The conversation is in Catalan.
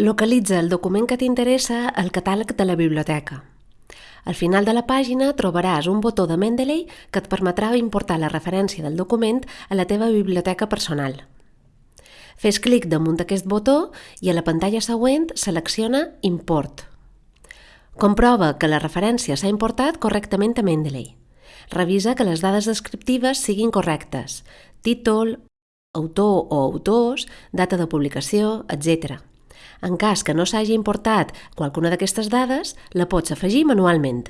Localitza el document que t'interessa al catàleg de la biblioteca. Al final de la pàgina trobaràs un botó de Mendeley que et permetrà importar la referència del document a la teva biblioteca personal. Fes clic damunt d'aquest botó i a la pantalla següent selecciona Import. Comprova que la referència s'ha importat correctament a Mendeley. Revisa que les dades descriptives siguin correctes, títol, autor o autors, data de publicació, etc. En cas que no s'hagi importat qualcuna d'aquestes dades, la pots afegir manualment.